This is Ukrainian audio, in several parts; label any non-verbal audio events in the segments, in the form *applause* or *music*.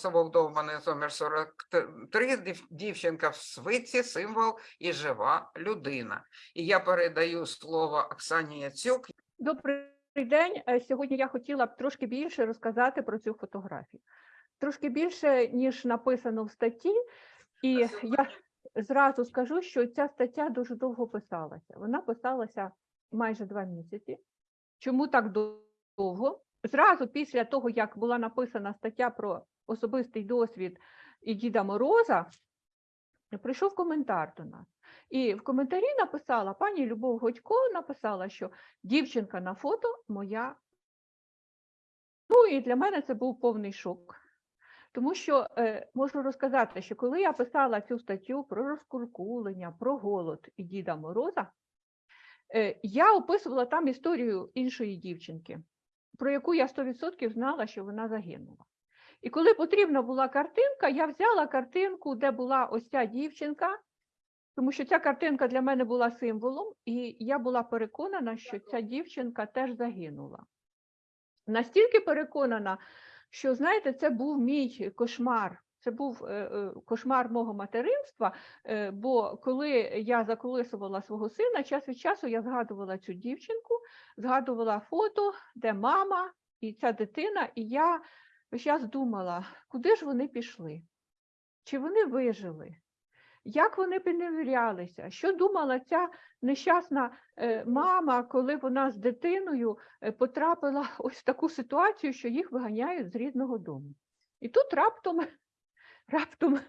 село Вдовбане, номер 43, дів- дівчинка в свитці, символ і жива людина. І я передаю слово Оксані Яцюк. Добрий день. Е, Сьогодні я хотіла б трошки більше розказати про цю фотографію. Трошки більше, ніж написано в статті. І я зразу скажу, що ця стаття дуже довго писалася. Вона писалася майже два місяці. Чому так довго? Зразу після того, як була написана стаття про особистий досвід і Діда Мороза, прийшов коментар до нас. І в коментарі написала пані Любов Годько, написала, що дівчинка на фото моя. Ну і для мене це був повний шок. Тому що е, можу розказати, що коли я писала цю статтю про розкуркулення, про голод і Діда Мороза, е, я описувала там історію іншої дівчинки, про яку я 100% знала, що вона загинула. І коли потрібна була картинка, я взяла картинку, де була ось ця дівчинка, тому що ця картинка для мене була символом, і я була переконана, що ця дівчинка теж загинула. Настільки переконана, що, знаєте, це був мій кошмар. Це був е, е, кошмар мого материнства, е, бо коли я заколисувала свого сина, час від часу я згадувала цю дівчинку, згадувала фото, де мама і ця дитина, і я весь час думала, куди ж вони пішли? Чи вони вижили? Як вони перевірялися? Що думала ця нещасна е, мама, коли вона з дитиною е, потрапила *laughs* ось в таку ситуацію, що їх виганяють з рідного дому? І тут раптом, *laughs* раптом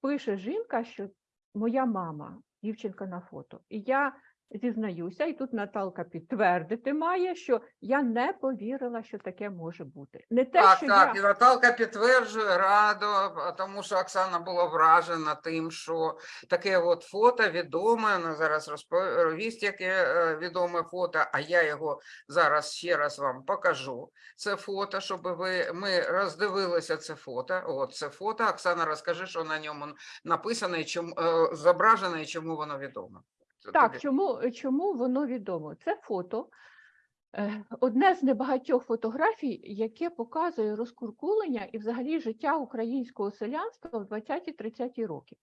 пише жінка, що моя мама, дівчинка на фото. І я зізнаюся, і тут Наталка підтвердити має, що я не повірила, що таке може бути. Не те, Так, що так, я... і Наталка підтверджує радо, тому що Оксана була вражена тим, що таке от фото відоме, вона зараз розповість, яке е, відоме фото, а я його зараз ще раз вам покажу. Це фото, щоб ви, ми роздивилися це фото. От це фото. Оксана, розкажи, що на ньому написано, і чому, е, зображено і чому воно відомо. Так, чому, чому воно відомо? Це фото, е, одне з небагатьох фотографій, яке показує розкуркулення і взагалі життя українського селянства в 20-30 роки.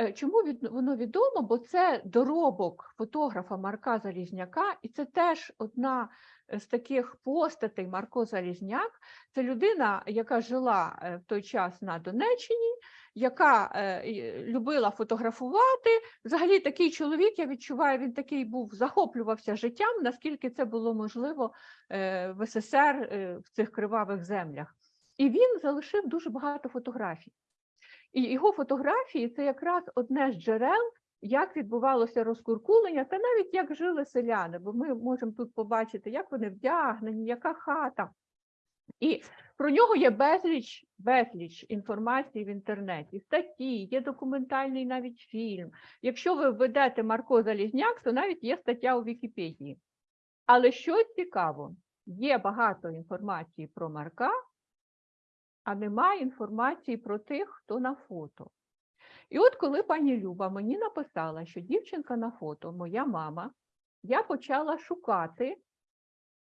Е, Чому від- воно відомо? Бо це доробок фотографа Марка Залізняка, і це теж одна з таких постатей Марко Залізняк. Це людина, яка жила е, в той час на Донеччині, яка е, любила фотографувати. Взагалі такий чоловік, я відчуваю, він такий був, захоплювався життям, наскільки це було можливо е, в СССР е, в цих кривавих землях. І він залишив дуже багато фотографій. І його фотографії це якраз одне з джерел, як відбувалося розкуркулення, та навіть як жили селяни, бо ми можемо тут побачити, як вони вдягнені, яка хата. І про нього є безліч, безліч інформації в інтернеті, статті, є документальний навіть фільм. Якщо ви введете Марко Залізняк, то навіть є стаття у Вікіпедії. Але що цікаво, є багато інформації про Марка, а немає інформації про тих, хто на фото. І от коли пані Люба мені написала, що дівчинка на фото моя мама, я почала шукати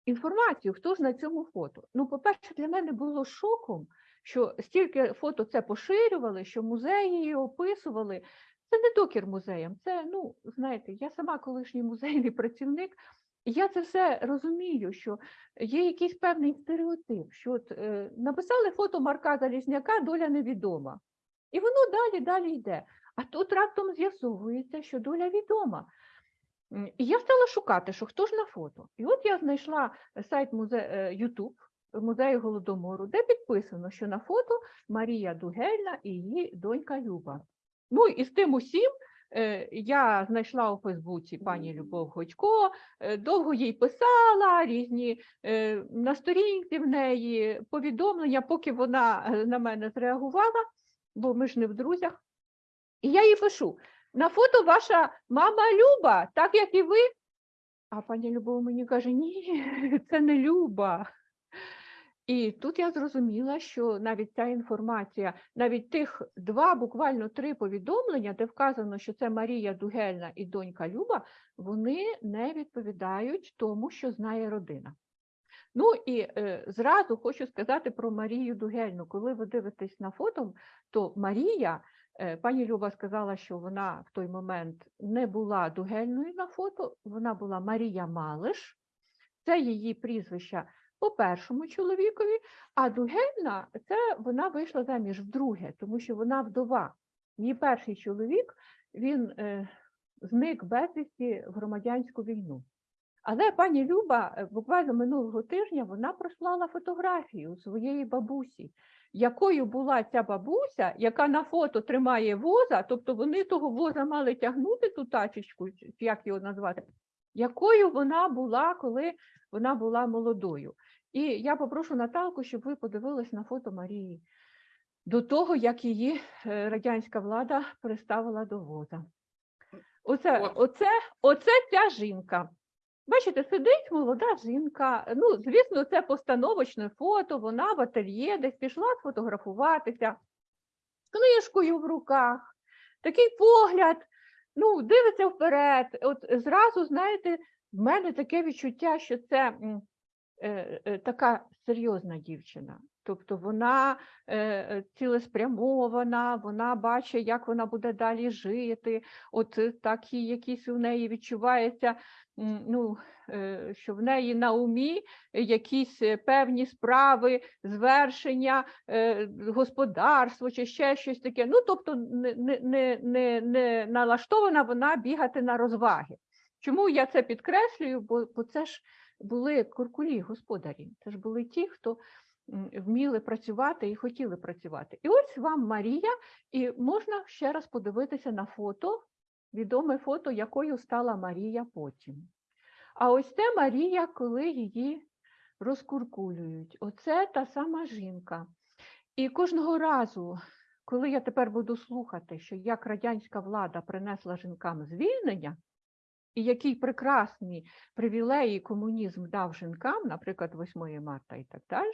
інформацію, хто ж на цьому фото. Ну, по-перше, для мене було шоком, що стільки фото це поширювали, що музеї її описували. Це не докір музеям, це, ну, знаєте, я сама колишній музейний працівник, і я це все розумію, що є якийсь певний стереотип, що от, е, написали фото Марка Залізняка, доля невідома. І воно далі, далі йде. А тут раптом з'ясовується, що доля відома. І я стала шукати, що хто ж на фото. І от я знайшла сайт музе... е, YouTube музею Голодомору, де підписано, що на фото Марія Дугельна і її донька Люба. Ну і з тим усім е, я знайшла у Фейсбуці пані Любов Годько, е, довго їй писала різні е, на сторінці в неї повідомлення, поки вона е, на мене зреагувала, бо ми ж не в друзях. І я їй пишу: на фото ваша мама Люба, так як і ви. А пані Любов мені каже: ні, це не Люба. І тут я зрозуміла, що навіть ця інформація, навіть тих два, буквально три повідомлення, де вказано, що це Марія Дугельна і донька Люба, вони не відповідають тому, що знає родина. Ну і е, зразу хочу сказати про Марію Дугельну. Коли ви дивитесь на фото, то Марія, пані Люба сказала, що вона в той момент не була Дугельною на фото, вона була Марія Малиш, це її прізвище по першому чоловікові, а Дугельна це вона вийшла заміж вдруге, тому що вона вдова. Її перший чоловік він е, зник безвісті в громадянську війну. Але пані Люба е, буквально минулого тижня вона прислала фотографію своєї бабусі, якою була ця бабуся, яка на фото тримає воза, тобто вони того воза мали тягнути ту тачечку, як його назвати, якою вона була, коли вона була молодою. І я попрошу Наталку, щоб ви подивились на фото Марії до того, як її е, радянська влада приставила до воза. Оце, оце, оце ця жінка. Бачите, сидить молода жінка. Ну, звісно, це постановочне фото, вона в ательє десь пішла сфотографуватися книжкою в руках, такий погляд, ну, дивиться вперед. От зразу, знаєте, в мене таке відчуття, що це е, е, така серйозна дівчина. Тобто вона е, цілеспрямована, вона бачить, як вона буде далі жити. От е, такі якісь у неї відчувається, ну, е, що в неї на умі якісь е, певні справи, звершення, е, господарство чи ще щось таке. Ну, тобто не, не, не, не, налаштована вона бігати на розваги. Чому я це підкреслюю? Бо, бо це ж були куркулі господарі, це ж були ті, хто вміли працювати і хотіли працювати. І ось вам Марія, і можна ще раз подивитися на фото, відоме фото, якою стала Марія потім. А ось це Марія, коли її розкуркулюють. Оце та сама жінка. І кожного разу, коли я тепер буду слухати, що як радянська влада принесла жінкам звільнення, і який прекрасні привілеї комунізм дав жінкам, наприклад, 8 марта і так далі,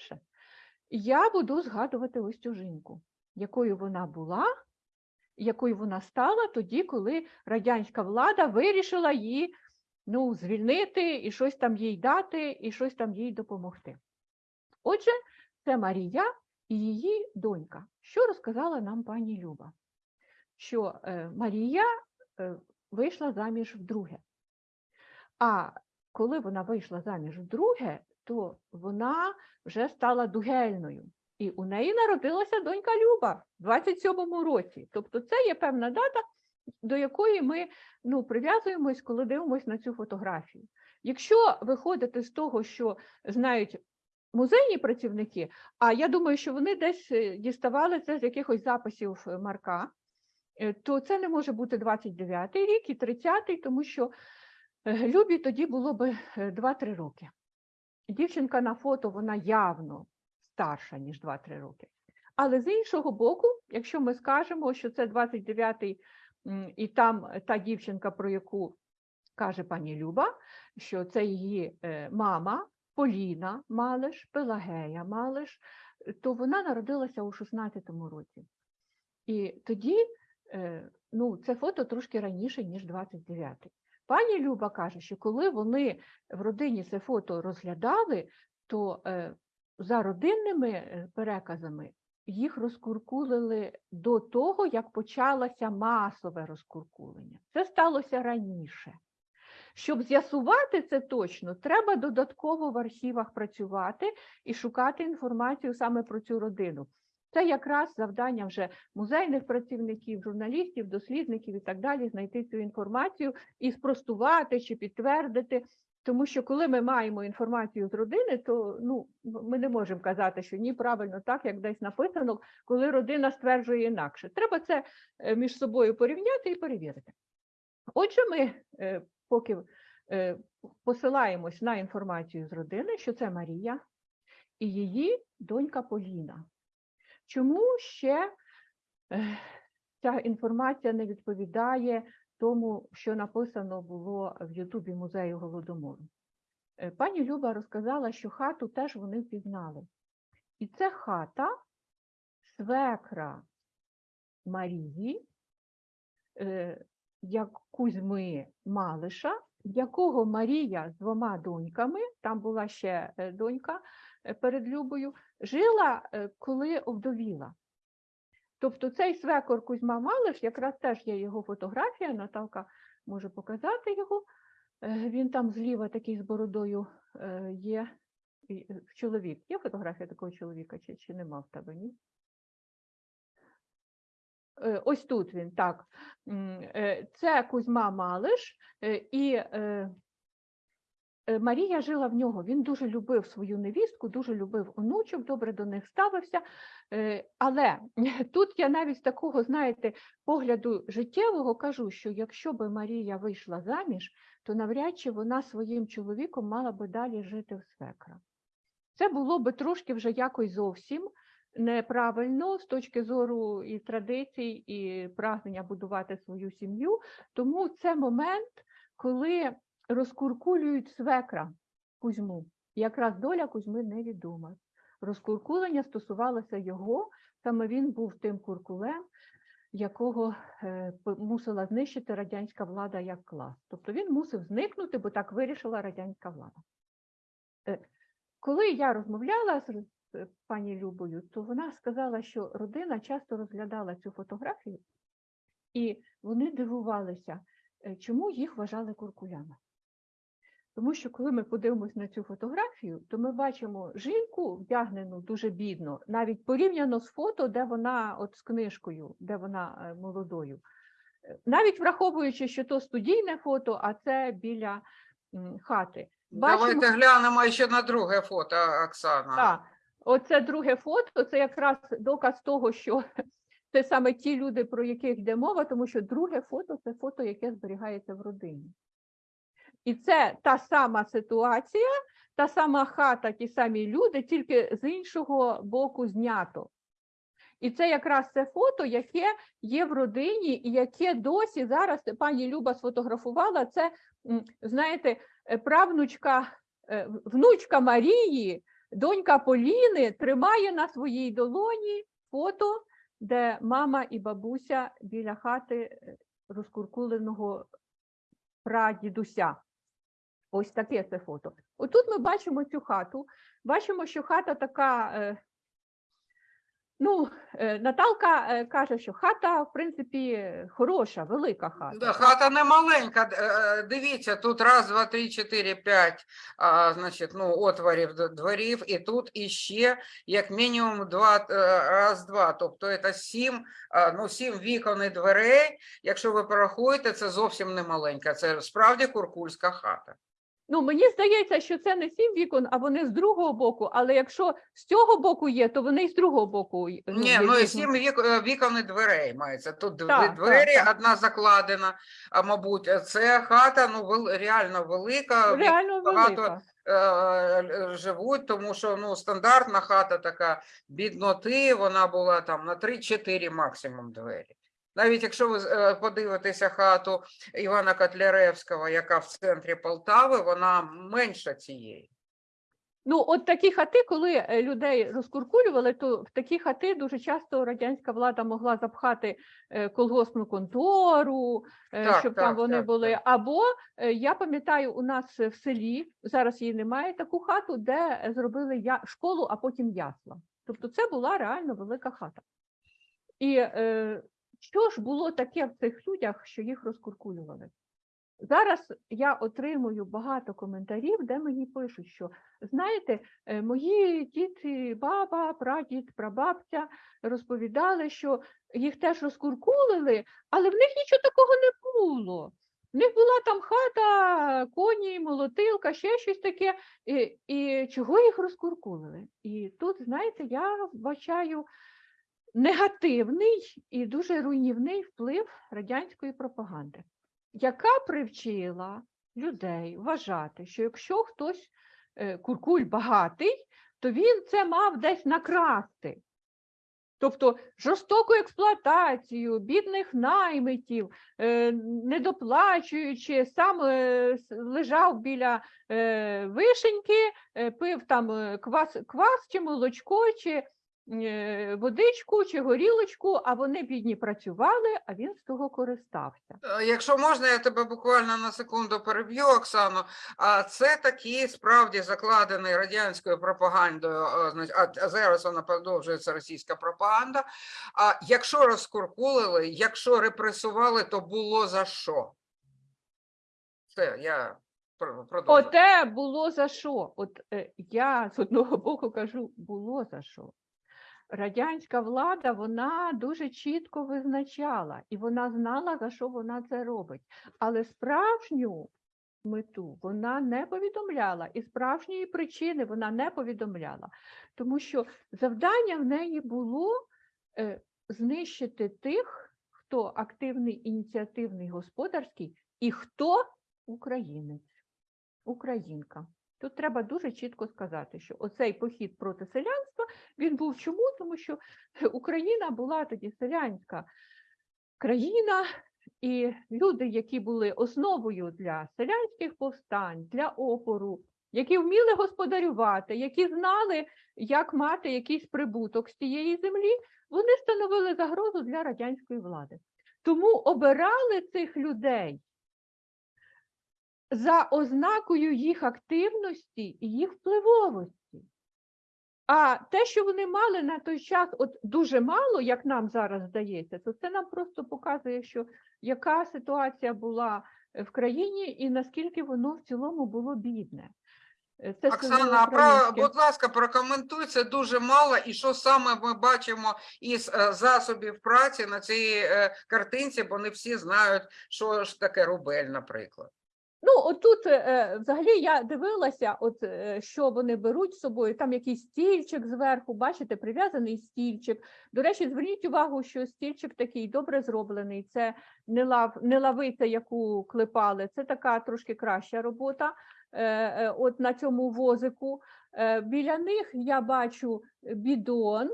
я буду згадувати ось цю жінку, якою вона була, якою вона стала тоді, коли радянська влада вирішила її ну, звільнити і щось там їй дати, і щось там їй допомогти. Отже, це Марія і її донька. Що розказала нам пані Люба? Що е, Марія е, вийшла заміж вдруге. А коли вона вийшла заміж вдруге, то вона вже стала дугельною. І у неї народилася донька Люба в 27-му році. Тобто це є певна дата, до якої ми ну, прив'язуємось, коли дивимося на цю фотографію. Якщо виходити з того, що знають музейні працівники, а я думаю, що вони десь е, діставали це з якихось записів Марка, е, то це не може бути 29-й рік і 30-й, тому що е, Любі тоді було е, 2-3 роки. Дівчинка на фото, вона явно старша, ніж 2-3 роки. Але з іншого боку, якщо ми скажемо, що це 29-й і там е, та дівчинка, про яку каже пані Люба, що це її е, мама Поліна Малиш, Пелагея Малиш, то вона народилася у 16-му році. І тоді е, ну, це фото трошки раніше, ніж 29-й. Пані Люба каже, що коли вони в родині це фото розглядали, то е, за родинними е, переказами їх розкуркулили до того, як почалося масове розкуркулення. Це сталося раніше. Щоб з'ясувати це точно, треба додатково в архівах працювати і шукати інформацію саме про цю родину. Це якраз завдання вже музейних працівників, журналістів, дослідників і так далі, знайти цю інформацію і спростувати чи підтвердити. Тому що коли ми маємо інформацію з родини, то ну, ми не можемо казати, що ні, правильно так, як десь написано, коли родина стверджує інакше. Треба це е, між собою порівняти і перевірити. Отже, ми е, поки е, посилаємось на інформацію з родини, що це Марія і її донька Поліна. Чому ще е, ця інформація не відповідає тому, що написано було в Ютубі музею Голодомору? Е, Пані Люба розказала, що хату теж вони впізнали. І це хата свекра Марії, е, як Кузьми Малиша, якого Марія з двома доньками, там була ще донька перед Любою, жила, е, коли овдовіла. Тобто цей свекор Кузьма Малиш, якраз теж є його фотографія, Наталка може показати його. Е, Він там зліва такий з бородою е, є. Е, Чоловік. Є фотографія такого чоловіка, чи, чи нема в тебе, ні? Е, Ось тут він, так. Е, Це Кузьма Малиш, е, і е, е, Марія жила в нього. Він дуже любив свою невістку, дуже любив онучок, добре до них ставився. Е, Але *laughs* тут я навіть з такого, знаєте, погляду життєвого кажу, що якщо би Марія вийшла заміж, то навряд чи вона своїм чоловіком мала би далі жити в свекра. Це було би трошки вже якось зовсім неправильно з точки зору і традицій, і прагнення будувати свою сім'ю. Тому це момент, коли розкуркулюють свекра Кузьму. Якраз доля Кузьми невідома. Розкуркулення стосувалося його, саме він був тим куркулем, якого е, мусила знищити радянська влада як клас. Тобто він мусив зникнути, бо так вирішила радянська влада. Е, Коли я розмовляла з пані Любою, то вона сказала, що родина часто розглядала цю фотографію, і вони дивувалися, е, чому їх вважали куркулями. Тому що коли ми подивимось на цю фотографію, то ми бачимо жінку вдягнену дуже бідно, навіть порівняно з фото, де вона от з книжкою, де вона е, молодою. Е, Навіть враховуючи, що то студійне фото, а це біля хати. Давайте глянемо ще на друге фото, Оксана. Так, оце друге фото, це якраз доказ того, що це саме ті люди, про яких йде мова, тому що друге фото це фото, яке зберігається в родині. І це та сама ситуація, та сама хата, ті самі люди, тільки з іншого боку знято. І це якраз це фото, яке є в родині, і яке досі зараз пані Люба сфотографувала. Це, знаєте, е, правнучка, е, внучка Марії, донька Поліни тримає на своїй долоні фото, де мама і бабуся біля хати е, розкуркуленого прадідуся. Ось таке це фото. Отут ми бачимо цю хату. Бачимо, що хата така. е, Ну, е, Наталка е, каже, що хата, в принципі, хороша, велика хата. Да, хата не маленька. Дивіться, тут раз, два, три, чотири, п'ять, значить, ну, отворів дворів, і тут іще як мінімум два, раз, два. Тобто це сім, ну, сім вікон і дверей. Якщо ви порахуєте, це зовсім не маленька. Це справді куркульська хата. Ну, мені здається, що це не сім вікон, а вони з другого боку. Але якщо з цього боку є, то вони і з другого боку. й- Ні, є ну і сім вік, е, вікон і дверей мається. Тут Так, так, двері, так. одна закладена, а мабуть, це хата ну, вел- реально велика. Реально багато велика. е, е, живуть, тому що ну, стандартна хата така бідноти, вона була там на 3-4 максимум двері. Навіть якщо ви е, подивитеся хату Івана Котляревського, яка в центрі Полтави, вона менша цієї. Ну, от такі хати, коли е, людей розкуркулювали, то в такі хати дуже часто радянська влада могла запхати е, колгоспну контору, Так, щоб там вони так, були. так. Або я пам'ятаю, у нас в селі зараз її немає таку хату, де зробили я школу, а потім ясла. Тобто це була реально велика хата. І е, що ж було таке в цих людях, що їх розкуркулювали? Зараз я отримую багато коментарів, де мені пишуть, що знаєте, е, мої діти, баба, прадід, прабабця розповідали, що їх теж розкуркулили, але в них нічого такого не було. В них була там хата, коні, молотилка, ще щось таке. І, і чого їх розкуркулили? І тут, знаєте, я вбачаю негативний і дуже руйнівний вплив радянської пропаганди, яка привчила людей вважати, що якщо хтось е, куркуль багатий, то він це мав десь накрасти. Тобто жорстоку експлуатацію, бідних наймитів, е, недоплачуючи, сам е, лежав біля вишеньки, пив там квас, квас чи молочко, чи водичку чи горілочку, а вони бідні працювали, а він з того користався. Е, Якщо можна, я тебе буквально на секунду переб'ю, Оксано. А це такий справді закладений радянською пропагандою, е, а а зараз вона продовжується російська пропаганда. А якщо розкуркулили, якщо репресували, то було за що? Все, я продовжую. Оте було за що? От е, я з одного боку кажу, було за що. Радянська влада вона дуже чітко визначала, і вона знала, за що вона це робить. Але справжню мету вона не повідомляла, і справжньої причини вона не повідомляла, тому що завдання в неї було е, знищити тих, хто активний, ініціативний, господарський, і хто українець, українка. Тут треба дуже чітко сказати, що оцей похід проти селянства він був чому? Тому що Україна була тоді селянська країна, і люди, які були основою для селянських повстань, для опору, які вміли господарювати, які знали, як мати якийсь прибуток з тієї землі, вони становили загрозу для радянської влади. Тому обирали цих людей за ознакою їх активності і їх впливовості. А те, що вони мали на той час, от дуже мало, як нам зараз здається, то це нам просто показує, що яка ситуація була в країні і наскільки воно в цілому було бідне. Е, Це Оксана, а про, будь ласка, прокоментуй це дуже мало, і що саме ми бачимо із е, засобів праці на цій е, картинці, бо не всі знають, що ж таке рубель, наприклад. Ну, отут е, е, взагалі я дивилася, от е, що вони беруть з собою. Там якийсь стільчик зверху, бачите, прив'язаний стільчик. До речі, зверніть увагу, що стільчик такий добре зроблений. Це не лав, не лавиця, яку клепали. Це така трошки краща робота. От на цьому возику. Біля них я бачу бідон.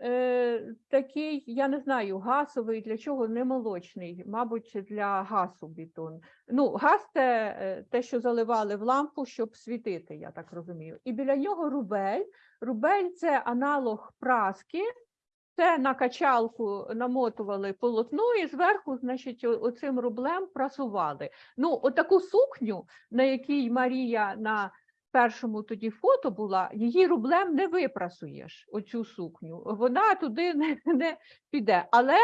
Е, Такий, я не знаю, гасовий, для чого не молочний, мабуть, для гасу бідон. Ну, газ це е, те, що заливали в лампу, щоб світити, я так розумію. І біля нього рубель. Рубель це аналог праски. Це на качалку намотували полотно і зверху, значить, оцим рублем прасували. Ну, отаку сукню, на якій Марія на першому тоді фото була, її рублем не випрасуєш, оцю сукню. Вона туди не, не піде. Але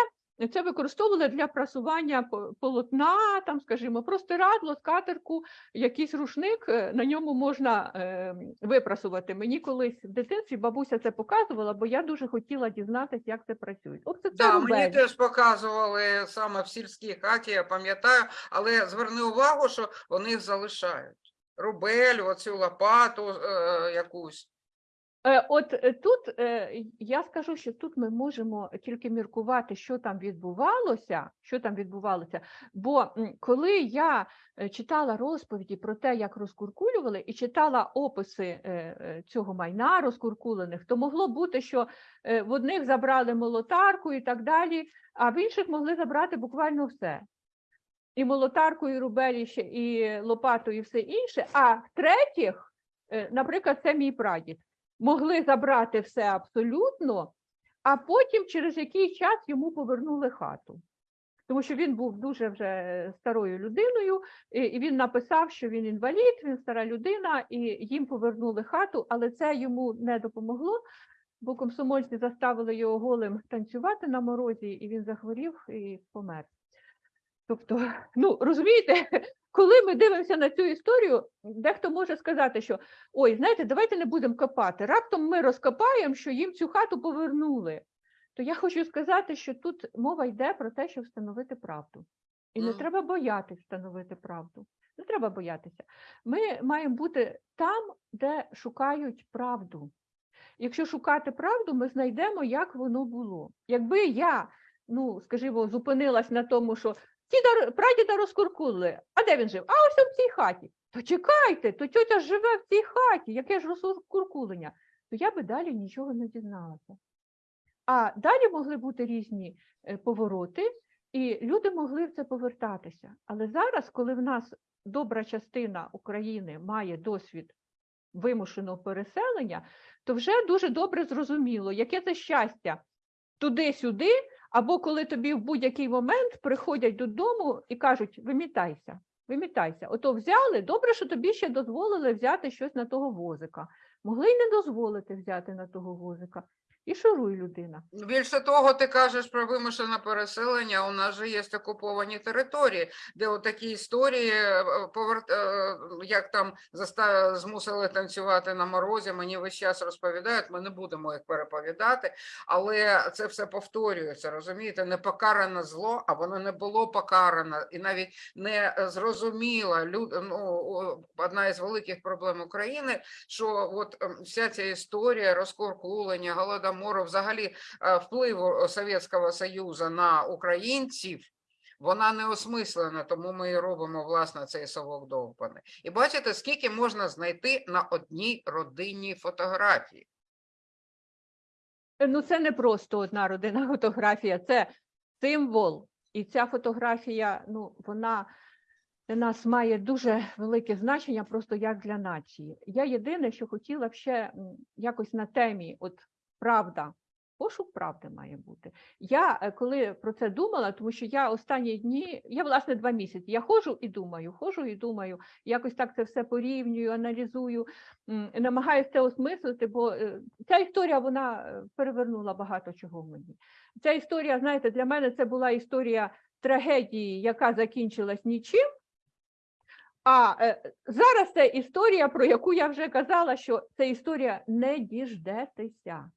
це використовували для прасування полотна, там, скажімо, простирадло, скатерку, якийсь рушник, е, на ньому можна е, випрасувати. Мені колись в дитинстві бабуся це показувала, бо я дуже хотіла дізнатися, як це працює. Оце це Да, мені теж показували саме в сільській хаті, я пам'ятаю, але зверни увагу, що вони їх залишають. Рубель, оцю лопату е, якусь. Е, От е, тут е, я скажу, що тут ми можемо тільки міркувати, що там відбувалося, що там відбувалося. Бо коли я е, читала розповіді про те, як розкуркулювали, і читала описи цього майна розкуркулених, то могло бути, що в одних забрали молотарку і так далі, а в інших могли забрати буквально все. І молотарку, і рубель, і лопату, і все інше. А третіх, е, наприклад, це мій прадід могли забрати все абсолютно, а потім через який час йому повернули хату. Тому що він був дуже вже старою людиною, і він написав, що він інвалід, він стара людина, і їм повернули хату, але це йому не допомогло, бо комсомольці заставили його голим танцювати на морозі, і він захворів і помер. Тобто, ну розумієте, коли ми дивимося на цю історію, дехто може сказати, що ой, знаєте, давайте не будемо копати. Раптом ми розкопаємо, що їм цю хату повернули. То я хочу сказати, що тут мова йде про те, щоб встановити правду. І не треба боятися встановити правду. Не треба боятися. Ми маємо бути там, де шукають правду. Якщо шукати правду, ми знайдемо, як воно було. Якби я, ну скажімо, зупинилась на тому, що діда, прадіда розкуркули, а де він жив? А ось в цій хаті. То чекайте, то тьотя живе в цій хаті, яке ж розкуркулення? То я би далі нічого не дізналася. А далі могли бути різні е, повороти, і люди могли в це повертатися. Але зараз, коли в нас добра частина України має досвід вимушеного переселення, то вже дуже добре зрозуміло, яке це щастя туди-сюди, або коли тобі в будь-який момент приходять додому і кажуть: вимітайся, вимітайся. Ото взяли, добре, що тобі ще дозволили взяти щось на того возика. Могли й не дозволити взяти на того возика. І шуруй людина. Більше того, ти кажеш про вимушене переселення. У нас же є окуповані території, де отакі історії е, поверт... е, як там заста... змусили танцювати на морозі. Мені весь час розповідають. Ми не будемо їх переповідати, але це все повторюється. Розумієте, не покаране зло, а воно не було покарано і навіть не е, зрозуміло. Люд... Ну, одна із великих проблем України, що от вся ця історія розкуркулення, голодомору, взагалі е, впливу Совєтського Союзу на українців, вона не осмислена, тому ми і робимо власне цей совок довбаний. І бачите, скільки можна знайти на одній родинній фотографії. Ну, це не просто одна родина фотографія, це символ. І ця фотографія, ну, вона для нас має дуже велике значення, просто як для нації. Я єдине, що хотіла б ще якось на темі, от правда, пошук правди має бути. Я е, коли про це думала, тому що я останні дні, я власне два місяці, я ходжу і думаю, ходжу і думаю, якось так це все порівнюю, аналізую, намагаюся це осмислити, бо е, ця історія вона е, перевернула багато чого в мені. Ця історія, знаєте, для мене це була історія трагедії, яка закінчилась нічим. А е, зараз це історія, про яку я вже казала, що це історія не діждетеся,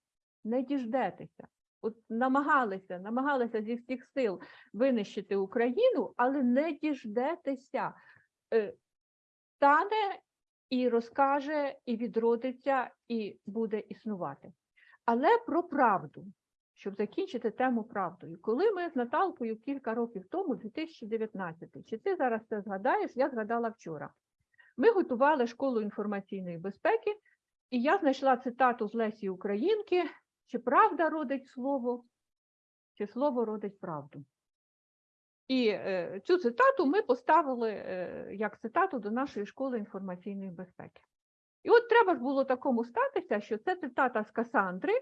не діждетеся. От намагалися, намагалися зі всіх сил винищити Україну, але не діждетеся. Е, Стане і розкаже, і відродиться, і буде існувати. Але про правду, щоб закінчити тему правдою. Коли ми з Наталкою кілька років тому, 2019, чи ти зараз це згадаєш, я згадала вчора. Ми готували школу інформаційної безпеки, і я знайшла цитату з Лесі Українки: чи правда родить слово, чи слово родить правду. І е, цю цитату ми поставили е, як цитату до нашої школи інформаційної безпеки. І от треба ж було такому статися, що це цитата з Касандри,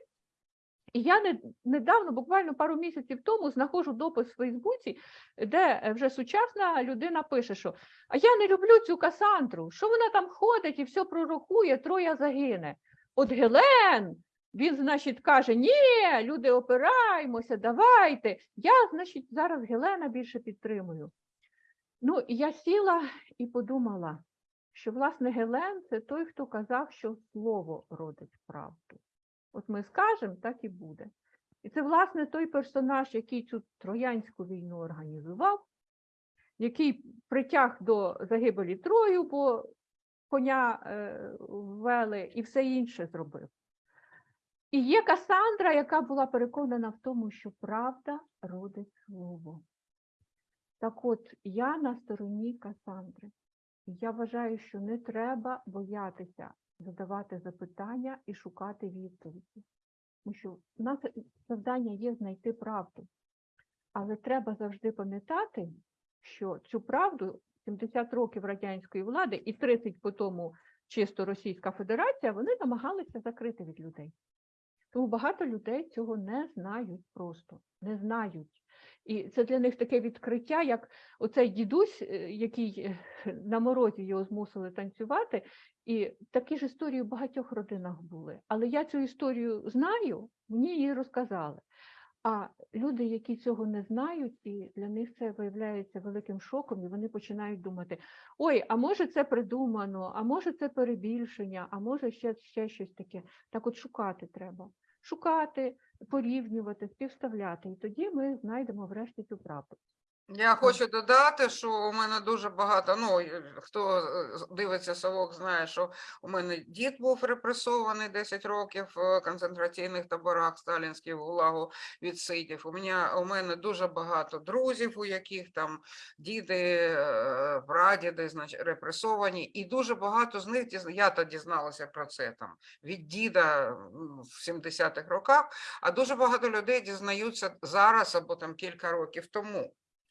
і я не, недавно, буквально пару місяців тому, знаходжу допис в Фейсбуці, де е, вже сучасна людина пише, що а я не люблю цю Касандру, що вона там ходить і все пророкує, троя загине. От Гелен, він, значить, каже: ні, люди, опираємося, давайте. Я, значить, зараз Гелена більше підтримую. Ну, я сіла і подумала, що, власне, Гелен це той, хто казав, що слово родить правду. От ми скажемо, так і буде. І це, власне, той персонаж, який цю троянську війну організував, який притяг до загибелі Трою, бо коня е, ввели і все інше зробив. І є Касандра, яка була переконана в тому, що правда родить слово. Так от, я на стороні Касандри. Я вважаю, що не треба боятися задавати запитання і шукати відповіді. Тому що в нас завдання є знайти правду. Але треба завжди пам'ятати, що цю правду 70 років радянської влади і 30 по тому чисто Російська Федерація, вони намагалися закрити від людей. Тому багато людей цього не знають просто, не знають. І це для них таке відкриття, як оцей дідусь, е, який е, *laughs* на морозі його змусили танцювати, і такі ж історії в багатьох родинах були. Але я цю історію знаю, мені її розказали. А люди, які цього не знають, і для них це виявляється великим шоком, і вони починають думати: ой, а може це придумано, а може це перебільшення, а може ще, ще щось таке. Так от шукати треба. Шукати, порівнювати, співставляти. І тоді ми знайдемо врешті цю правду. Я хочу додати, що у мене дуже багато. Ну хто е, дивиться совок, знає, що у мене дід був репресований 10 років в концентраційних таборах сталінських ГУЛАГу відсидів. У мене у мене дуже багато друзів, у яких там діди, е, прадіди, значить, репресовані, і дуже багато з них я то дізналася про це там від діда в 70-х роках. А дуже багато людей дізнаються зараз або там кілька років тому.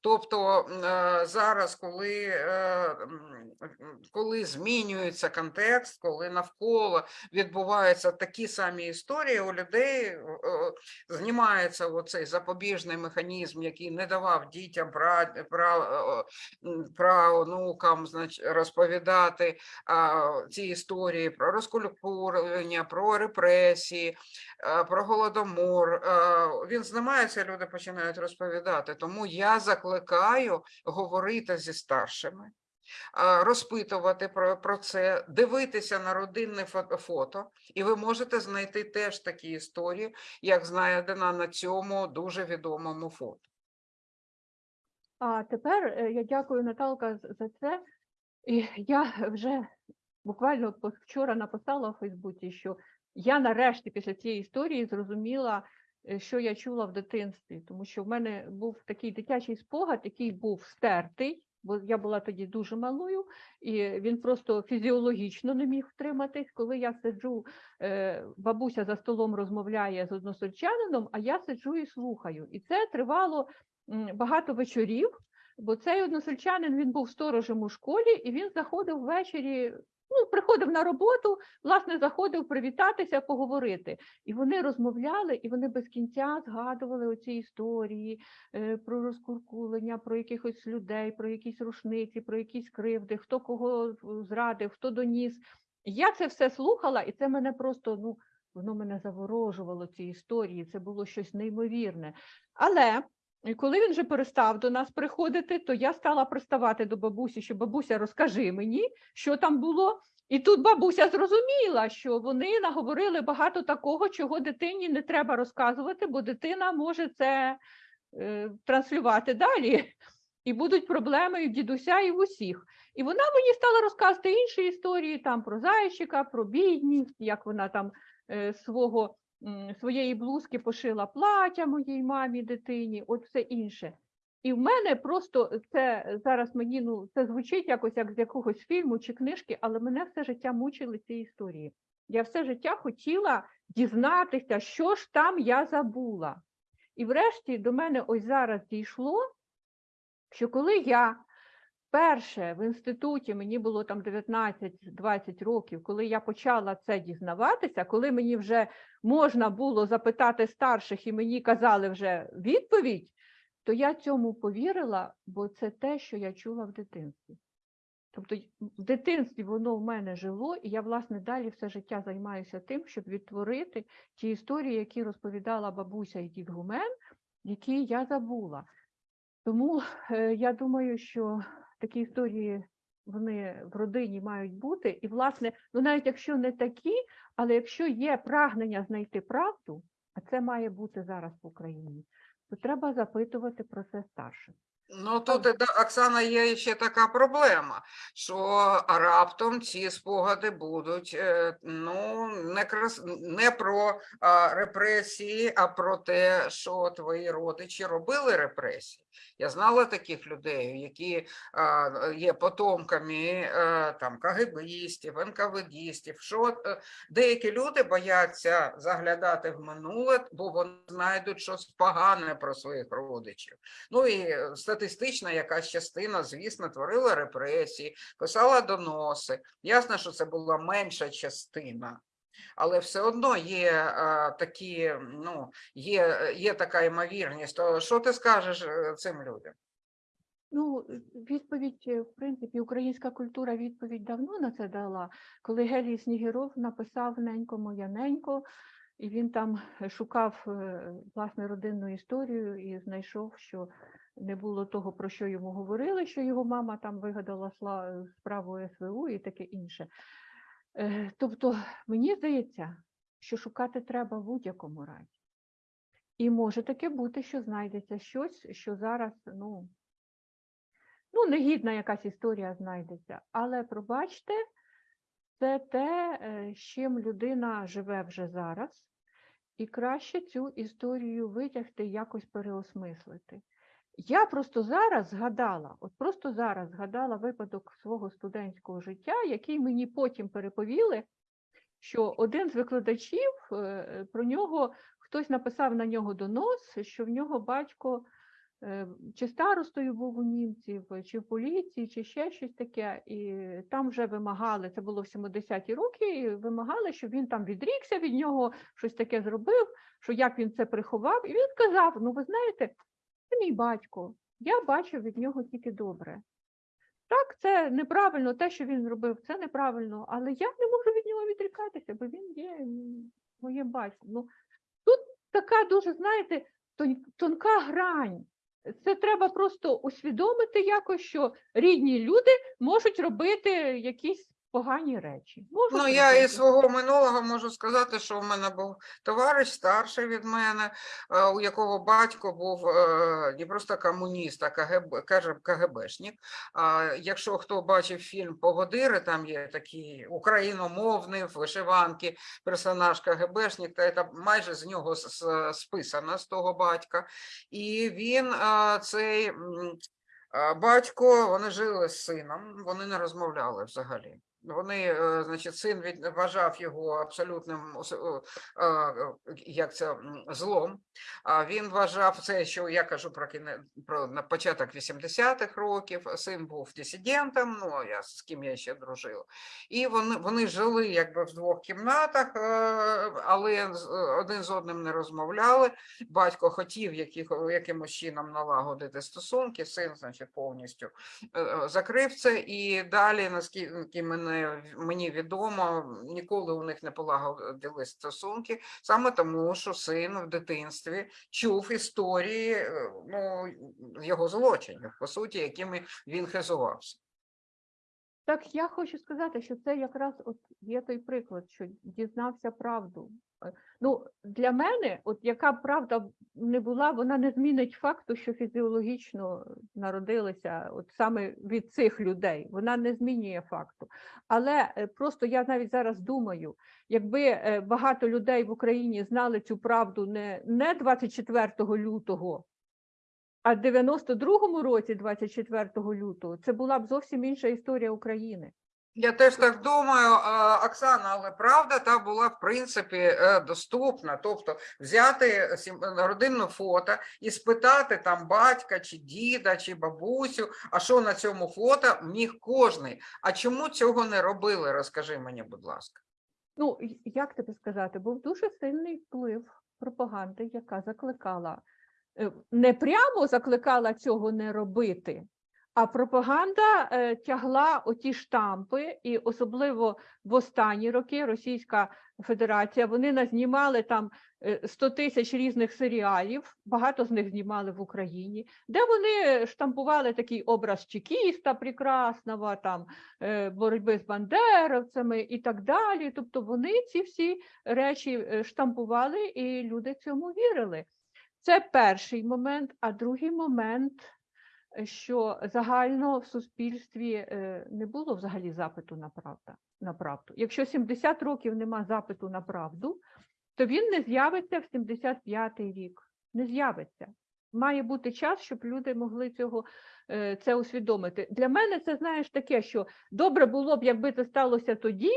Тобто е, зараз, коли, е, коли змінюється контекст, коли навколо відбуваються такі самі історії, у людей знімається оцей запобіжний механізм, який не давав дітям пра- пра- м, правонукам значить, розповідати ці історії про розкультурення, про репресії, про голодомор. Він знімається, люди починають розповідати. Тому я закликаю говорити зі старшими. Розпитувати про, про це, дивитися на родинне фото, і ви можете знайти теж такі історії, як знайдена на цьому дуже відомому фото. А тепер е, я дякую Наталка за це. І я вже буквально вчора написала у Фейсбуці, що я нарешті після цієї історії зрозуміла, що я чула в дитинстві, тому що в мене був такий дитячий спогад, який був стертий, бо я була тоді дуже малою, і він просто фізіологічно не міг втриматись. Коли я сиджу, е, бабуся за столом розмовляє з односельчанином, а я сиджу і слухаю. І це тривало багато вечорів, бо цей односельчанин він був сторожем у школі, і він заходив ввечері. Ну, приходив на роботу, власне, заходив привітатися, поговорити. І вони розмовляли, і вони без кінця згадували оці історії е, про розкуркулення, про якихось людей, про якісь рушниці, про якісь кривди, хто кого зрадив, хто доніс. Я це все слухала, і це мене просто ну, воно мене заворожувало ці історії. Це було щось неймовірне. Але і коли він вже перестав до нас приходити, то я стала приставати до бабусі, що бабуся, розкажи мені, що там було. І тут бабуся зрозуміла, що вони наговорили багато такого, чого дитині не треба розказувати, бо дитина може це е, транслювати далі. І будуть проблеми і в дідуся, і в усіх. І вона мені стала розказувати інші історії там про зайчика, про бідність, як вона там е, свого своєї блузки пошила плаття моїй мамі, дитині, от все інше. І в мене просто це зараз мені ну це звучить якось як з якогось фільму чи книжки, але мене все життя мучили ці історії. Я все життя хотіла дізнатися, що ж там я забула. І врешті до мене ось зараз дійшло, що коли я перше в інституті, мені було там 19-20 років, коли я почала це дізнаватися, коли мені вже можна було запитати старших і мені казали вже відповідь, то я цьому повірила, бо це те, що я чула в дитинстві. Тобто в дитинстві воно в мене жило, і я, власне, далі все життя займаюся тим, щоб відтворити ті історії, які розповідала бабуся і дід Гумен, які я забула. Тому е, я думаю, що такі історії вони в родині мають бути. І, власне, ну навіть якщо не такі, але якщо є прагнення знайти правду, а це має бути зараз в Україні, то треба запитувати про це старших. Ну тут Оксана, є ще така проблема, що раптом ці спогади будуть е, ну не крас... не про а, репресії, а про те, що твої родичі робили репресії. Я знала таких людей, які а, є потомками е, там КГБістів, НКВДістів. Що е, деякі люди бояться заглядати в минуле, бо вони знайдуть щось погане про своїх родичів. Ну і статистична якась частина, звісно, творила репресії, писала доноси. Ясно, що це була менша частина. Але все одно є а, такі, ну, є, є така ймовірність. То що ти скажеш е, цим людям? Ну, е, відповідь, е, в принципі, українська культура відповідь давно на це дала. Коли Гелій Снігіров написав Ненько моя ненько, і він там е, шукав е, власне родинну історію і знайшов, що не було того, про що йому говорили, що його мама там вигадала справу СВУ і таке інше. Е, Тобто, мені здається, що шукати треба в будь-якому разі. І може таке бути, що знайдеться щось, що зараз, ну, ну, негідна якась історія знайдеться. Але пробачте, це те, е, з чим людина живе вже зараз, і краще цю історію витягти, якось переосмислити. Я просто зараз згадала, от просто зараз згадала випадок свого студентського життя, який мені потім переповіли, що один з викладачів е, про нього хтось написав на нього донос, що в нього батько е, чи старостою був у німців, чи в поліції, чи ще щось таке. І там вже вимагали, це було в 70-ті роки, і вимагали, щоб він там відрікся від нього, щось таке зробив, що як він це приховав. І він сказав: ну, ви знаєте, це мій батько, я бачив від нього тільки добре. Так, це неправильно, те, що він зробив, це неправильно, але я не можу від нього відрікатися, бо він є моє батько. Ну, тут така дуже, знаєте, тонка грань. Це треба просто усвідомити якось, що рідні люди можуть робити якісь погані речі. Можуть Ну, я із свого минулого можу сказати, що у мене був товариш старший від мене, е, у якого батько був е, не просто комуніст, а КГБ, каже, КГБшник. А якщо хто бачив фільм Погодири, там є такий україномовний в вишиванки персонаж КГБшник, та це майже з нього списано з того батька. І він е, цей. Батько, вони жили з сином, вони не розмовляли взагалі. Вони, е, значить, син від, вважав його абсолютним як це злом. А він вважав це, що я кажу про кіне про на початок 80-х років. Син був дисидентом. Ну я з ким я ще дружила. І вони, вони жили якби в двох кімнатах, е, але один з одним не розмовляли. Батько хотів яких, якимось чином налагодити стосунки. Син, значить, повністю е, закрив це, і далі, наскільки мене мені відомо, ніколи у них не полагодили стосунки, саме тому, що син в дитинстві чув історії е, ну, його злочинів, по суті, якими він хизувався. Так я хочу сказати, що це якраз от є той приклад, що дізнався правду. Е, Ну, для мене, от яка правда не була, вона не змінить факту, що фізіологічно народилися от саме від цих людей. Вона не змінює факту. Але е, просто я навіть зараз думаю, якби е, багато людей в Україні знали цю правду не, не 24 лютого, а в 92-му році, 24 лютого, це була б зовсім інша історія України. Я теж так думаю, Оксана, але правда та була в принципі е, доступна. Тобто взяти сім- родинне фото і спитати там батька, чи діда, чи бабусю, а що на цьому фото міг кожний. А чому цього не робили? Розкажи мені, будь ласка. Ну, як тобі сказати, був дуже сильний вплив пропаганди, яка закликала, е, не прямо закликала цього не робити, а пропаганда е, тягла оті штампи, і особливо в останні роки Російська Федерація, вони назнімали там е, 100 тисяч різних серіалів, багато з них знімали в Україні, де вони штампували такий образ чекіста прекрасного, там е, боротьби з бандеровцями і так далі. Тобто вони ці всі речі е, штампували, і люди цьому вірили. Це перший момент, а другий момент, е, що загально в суспільстві е, не було взагалі запиту на правда, на правду. Якщо 70 років нема запиту на правду, то він не з'явиться в 75-й рік. Не з'явиться. Має бути час, щоб люди могли цього е, це усвідомити. Для мене це знаєш таке, що добре було б, якби це сталося тоді.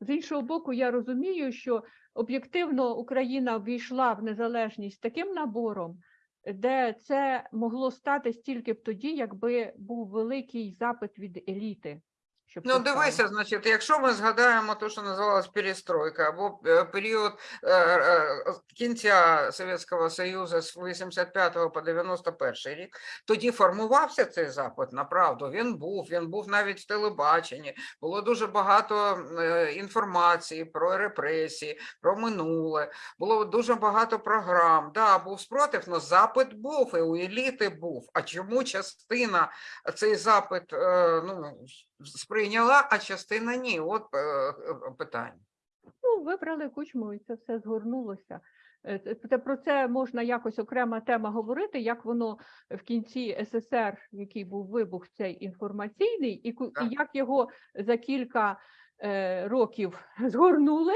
З іншого боку, я розумію, що об'єктивно Україна ввійшла в незалежність таким набором, де це могло статись тільки б тоді, якби був великий запит від еліти. Ну, дивися, значить, якщо ми згадаємо те, що називалось перестройка, або е, період е, е, кінця Совєтського Союзу з 85 по 91 рік, тоді формувався цей запит на правду. Він був, він був навіть в телебаченні. Було дуже багато інформації про репресії, про минуле. Було дуже багато програм. Да, був спротив, але запит був, і у еліти був. А чому частина цей запит ну, сприйняла, а частина ні. От е, е, питання. Ну, вибрали кучму, і це все згорнулося. Е, Про це можна якось окрема тема говорити, як воно в кінці СССР, який був вибух цей інформаційний, і, і як його за кілька е, років згорнули.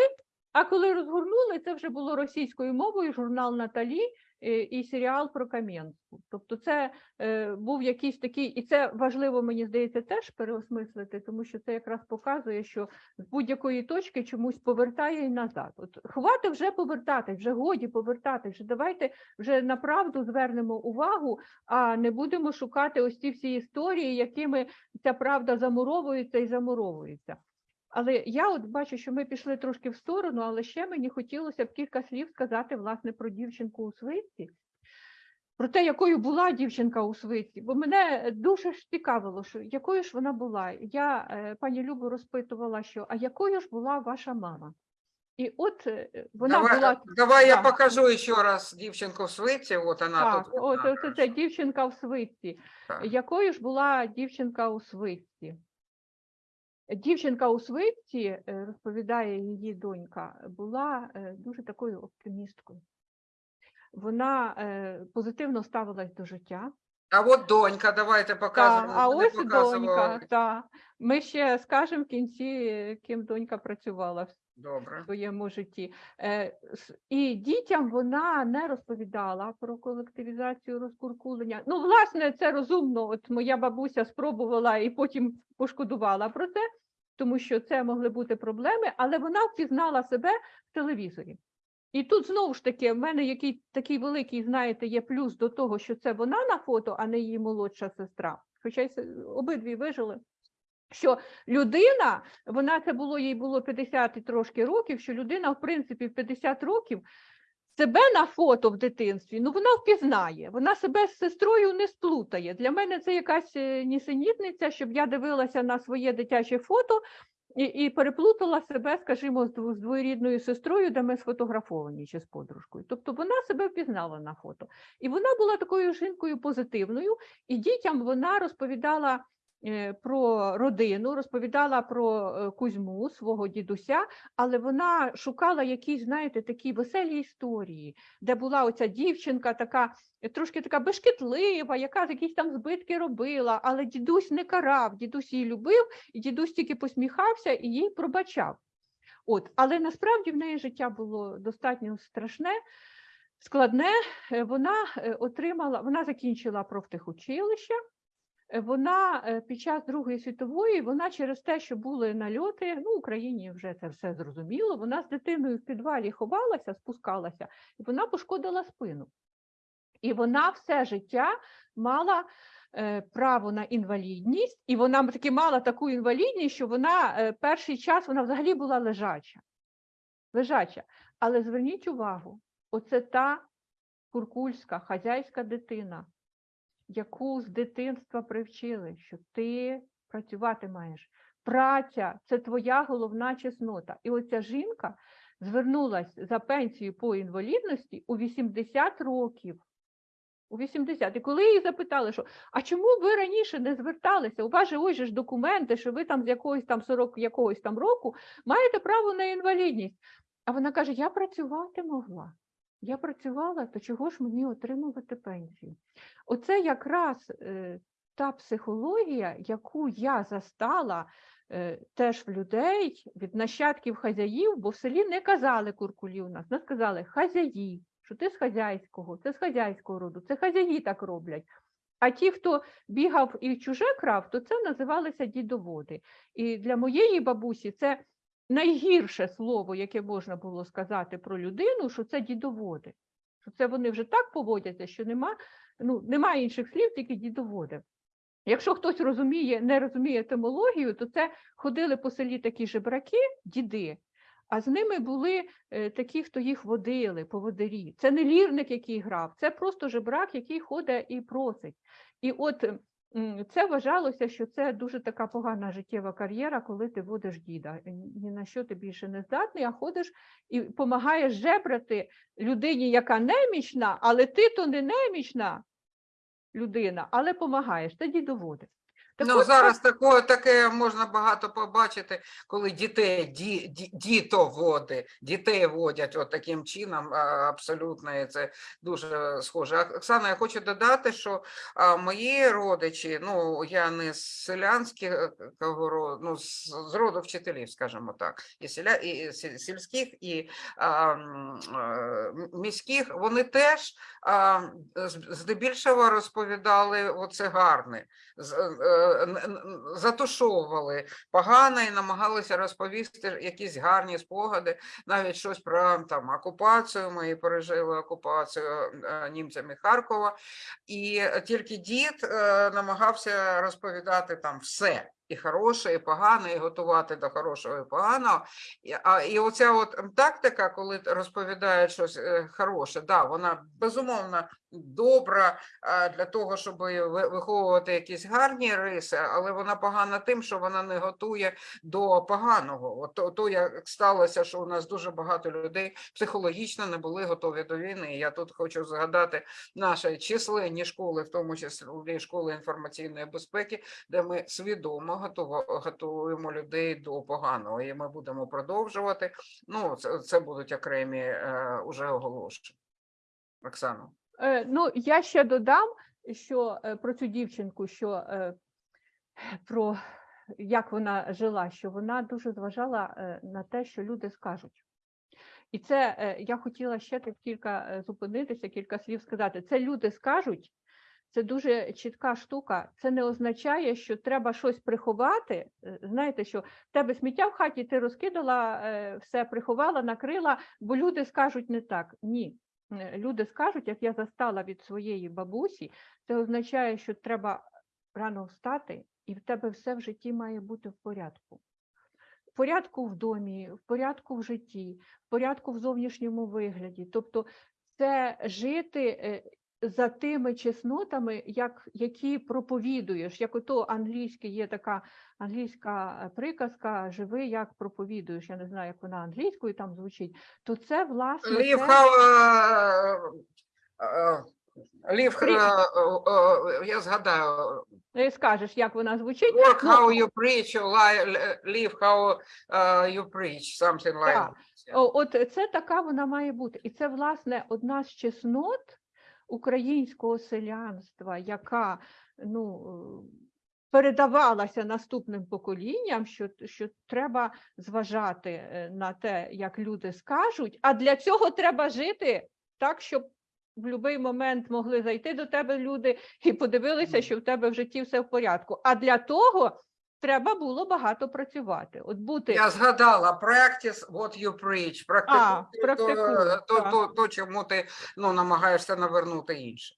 А коли розгорнули, це вже було російською мовою, журнал Наталі, і серіал про Кам'янську. Тобто, це е, був якийсь такий, і це важливо, мені здається, теж переосмислити, тому що це якраз показує, що з будь-якої точки чомусь повертає і назад. От хвати вже повертатись, вже годі повертатись. Вже давайте вже на правду звернемо увагу, а не будемо шукати ось ці всі історії, якими ця правда замуровується і замуровується. Але я от бачу, що ми пішли трошки в сторону, але ще мені хотілося б кілька слів сказати власне про дівчинку у свитці, про те, якою була дівчинка у свитці, бо мене дуже ж цікавило, що якою ж вона була. Я е, пані Любу розпитувала, що а якою ж була ваша мама? І от е, вона давай, була давай я покажу еще раз дівчинку в свиті. От вона так, тут. от, от це дівчинка в свитці. Так. Якою ж була дівчинка у свитці? Дівчинка у свитці, е, розповідає її донька, була е, дуже такою оптимісткою. Вона е, позитивно ставилась до життя. А от донька, давайте показуємо. а ось показували. донька. Та. Ми ще скажемо в кінці, ким донька працювала в своєму житті. І дітям вона не розповідала про колективізацію розкуркулення. Ну, власне, це розумно. От моя бабуся спробувала і потім пошкодувала про це, тому що це могли бути проблеми, але вона впізнала себе в телевізорі. І тут знову ж таки, в мене який такий великий, знаєте, є плюс до того, що це вона на фото, а не її молодша сестра. Хоча обидві вижили. Що людина, вона це було, їй було 50 і трошки років, що людина, в принципі, в 50 років себе на фото в дитинстві, ну вона впізнає, вона себе з сестрою не сплутає. Для мене це якась е, нісенітниця, щоб я дивилася на своє дитяче фото і, і переплутала себе, скажімо, з дво- з двоюрідною сестрою, де ми сфотографовані чи з подружкою. Тобто вона себе впізнала на фото. І вона була такою жінкою позитивною, і дітям вона розповідала про родину, розповідала про е, Кузьму, свого дідуся, але вона шукала якісь, знаєте, такі веселі історії, де була оця дівчинка, така е, трошки така бешкетлива, яка якісь там збитки робила, але дідусь не карав, дідусь її любив, і дідусь тільки посміхався і їй пробачав. От, але насправді в неї життя було достатньо страшне, складне. Е, Вона е, отримала, вона закінчила профтехучилище. Е, Вона е, під час Другої світової, вона через те, що були нальоти, ну, Україні вже це все зрозуміло. Вона з дитиною в підвалі ховалася, спускалася, і вона пошкодила спину. І вона все життя мала е, право на інвалідність, і вона таки мала таку інвалідність, що вона перший час вона взагалі була лежача. Лежача. Але зверніть увагу, оце та куркульська хазяйська дитина, яку з дитинства привчили, що ти працювати маєш. Праця це твоя головна чеснота. І оця жінка звернулася за пенсію по інвалідності у 80 років. У 80. І коли її запитали, що а чому ви раніше не зверталися? У вас же ось ж документи, що ви там з якогось там 40 якогось там року маєте право на інвалідність. А вона каже: Я працювати могла. Я працювала, то чого ж мені отримувати пенсію? Оце якраз е, та психологія, яку я застала е, теж в людей від нащадків хазяїв, бо в селі не казали куркулі у нас, нас казали хазяї, що ти з хазяйського, це з хазяйського роду, це хазяї так роблять. А ті, хто бігав і чуже крав, то це називалися дідоводи. І для моєї бабусі це найгірше слово, яке можна було сказати про людину, що це дідоводи. Що це вони вже так поводяться, що нема, ну, немає інших слів, тільки дідоводи. Якщо хтось розуміє, не розуміє етимологію, то це ходили по селі такі жебраки, діди, а з ними були е, такі, хто їх водили, поводирі. Це не лірник, який грав, це просто жебрак, який ходить і просить. І от це вважалося, що це дуже така погана життєва кар'єра, коли ти водиш діда. Е, Ні на що ти більше не здатний, а ходиш і допомагаєш жебрати людині, яка немічна, але ти то не немічна людина, але допомагаєш, це дідоводи. Так Ну, от, зараз таке, таке можна багато побачити, коли дітей, ді, ді, дітоводи, дітей водять от таким чином, абсолютно, і це дуже схоже. Оксана, я хочу додати, що а, мої родичі, ну, я не з селянського роду, ну, з, роду вчителів, скажімо так, і, селя, і сільських, і а, е, міських, вони теж а, здебільшого розповідали оце гарне з- е, затушовували погано і намагалися розповісти якісь гарні спогади, навіть щось про там окупацію. Ми пережили окупацію е, німцями Харкова, і тільки дід е, намагався розповідати там все. І хороше, і погане, і готувати до хорошого і поганого. І, а, і оця от тактика, коли розповідають щось е, хороше, да, вона безумовно добра для того, щоб виховувати якісь гарні риси, але вона погана тим, що вона не готує до поганого. От то, то як сталося, що у нас дуже багато людей психологічно не були готові до війни. Я тут хочу згадати наші численні школи, в тому числі школи інформаційної безпеки, де ми свідомо готово- готуємо людей до поганого, і ми будемо продовжувати. Ну, це, це будуть окремі е, уже оголошення. Оксана. Е, Ну, я ще додам, що е, про цю дівчинку, що е, про як вона жила, що вона дуже зважала на те, що люди скажуть. І це я хотіла ще так кілька зупинитися, кілька слів сказати. Це люди скажуть, це дуже чітка штука. Це не означає, що треба щось приховати. Е, Знаєте, що в тебе сміття в хаті, ти розкидала, е, все приховала, накрила, бо люди скажуть не так. Ні. Е, Люди скажуть, як я застала від своєї бабусі, це означає, що треба рано встати, і в тебе все в житті має бути в порядку. В порядку в домі, в порядку в житті, в порядку в зовнішньому вигляді. Тобто це жити за тими чеснотами, як, які проповідуєш. Як ото англійське є така англійська е, приказка Живи, як проповідуєш. Я не знаю, як вона англійською там звучить. То це власне те, how, leave, При- е, е, я згадаю, е, скажеш, як вона звучить. work Ну, how you preach, live how е, you preach, something like that. От це така вона має бути. І це, власне, одна з чеснот українського селянства, яка ну, е, передавалася наступним поколінням, що, що треба зважати е, на те, як люди скажуть, а для цього треба жити так, щоб в будь-який момент могли зайти до тебе люди і подивилися, що в тебе в житті все в порядку. А для того треба було багато працювати. От бути Я згадала, practice what you preach, практикуй то, практикуй, то, то, то, чому ти ну, намагаєшся навернути інше.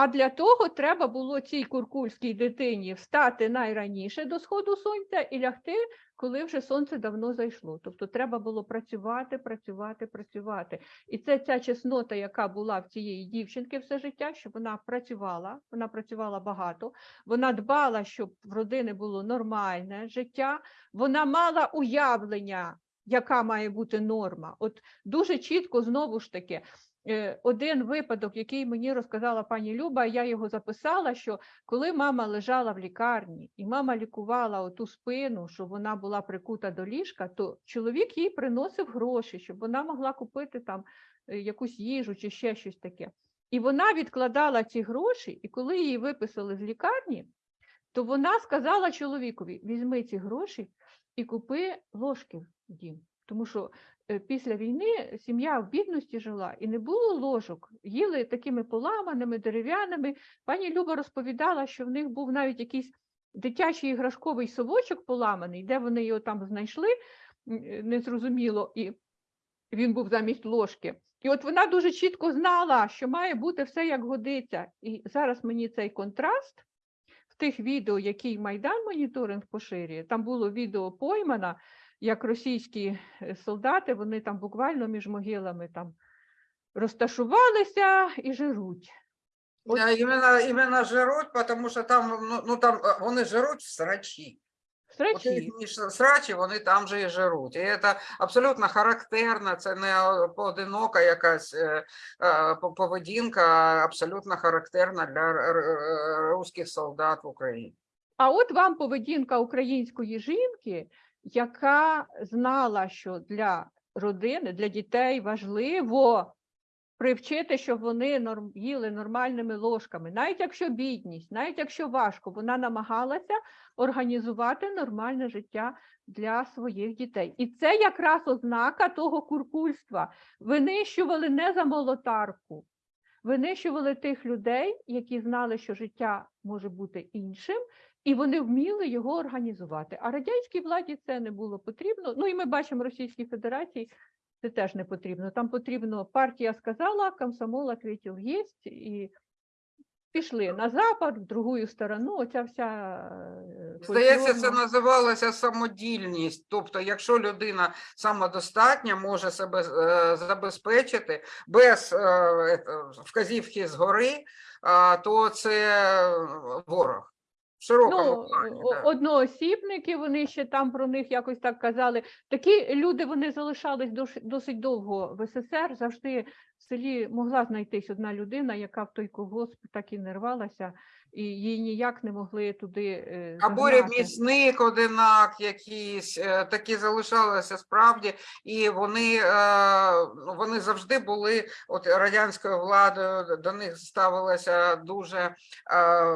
А для того треба було цій куркульській дитині встати найраніше до сходу сонця і лягти, коли вже сонце давно зайшло. Тобто треба було працювати, працювати, працювати. І це ця чеснота, яка була в цієї дівчинки все життя, що вона працювала, вона працювала багато, вона дбала, щоб в родини було нормальне життя, вона мала уявлення, яка має бути норма. От дуже чітко знову ж таки. Е, Один випадок, який мені розказала пані Люба, я його записала, що коли мама лежала в лікарні і мама лікувала оту спину, щоб вона була прикута до ліжка, то чоловік їй приносив гроші, щоб вона могла купити там е, якусь їжу чи ще щось таке. І вона відкладала ці гроші, і коли її виписали з лікарні, то вона сказала чоловікові: візьми ці гроші і купи ложки в дім. Тому що після війни сім'я в бідності жила і не було ложок. Їли такими поламаними, дерев'яними. Пані Люба розповідала, що в них був навіть якийсь дитячий іграшковий совочок поламаний, де вони його там знайшли, е, незрозуміло, і він був замість ложки. І от вона дуже чітко знала, що має бути все як годиться. І зараз мені цей контраст в тих відео, які Майдан моніторинг поширює, там було відео поймана, як російські е, солдати, вони там буквально між могилами там розташувалися і жируть. От- Іменно, іменно жируть, тому що там, ну, ну, там е, вони жируть в срачі. Срачі. срачі, вони там же і жируть. І це абсолютно характерно, це не поодинока якась е, по- поведінка, а абсолютно характерна для русських солдат в Україні. А от вам поведінка української жінки, яка знала, що для родини, для дітей важливо привчити, щоб вони норм, їли нормальними ложками, навіть якщо бідність, навіть якщо важко, вона намагалася організувати нормальне життя для своїх дітей. І це якраз ознака того куркульства. Винищували не за молотарку, винищували тих людей, які знали, що життя може бути іншим, і вони вміли його організувати. А радянській владі це не було потрібно. Ну і ми бачимо Російській Федерації. Це теж не потрібно. Там потрібно партія сказала, комсомол ответил єсть, і пішли на запад, в другу сторону. Оця вся е, Здається, це називалося самодільність. Тобто, якщо людина самодостатня, може себе е, забезпечити без е, вказівки згори, то це ворог. В широкому Ну, плані. да. одноосібники, вони ще там про них якось так казали. Такі люди вони залишались досить довго в СССР. Завжди в селі могла знайтись одна людина, яка в той колгосп так і не рвалася, і її ніяк не могли туди е, Або загнати. ремісник, одинак якийсь, е, такі залишалися справді, і вони, е, вони завжди були, от радянською владою до них ставилося дуже